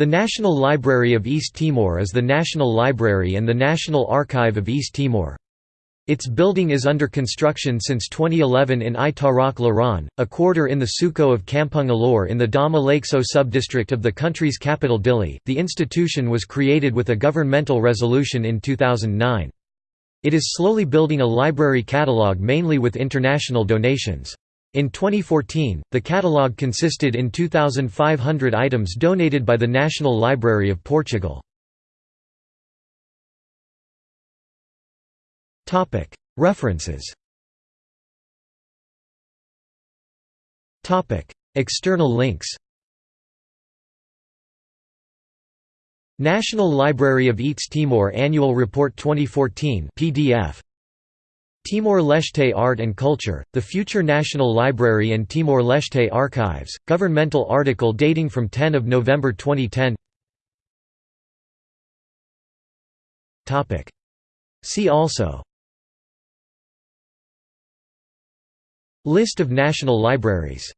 The National Library of East Timor is the national library and the National Archive of East Timor. Its building is under construction since 2011 in Ai Tarak Laran, a quarter in the Suco of Kampung Alor in the Dom Aleixo subdistrict of the country's capital Dili. The institution was created with a governmental resolution in 2009. It is slowly building a library catalogue mainly with international donations. In 2014, the catalogue consisted in 2,500 items donated by the National Library of Portugal. References. External links. National Library of East Timor Annual Report 2014 PDF Timor-Leste Art and Culture, the Future National Library and Timor-Leste Archives, governmental article dating from 10 of November 2010 See also. List of national libraries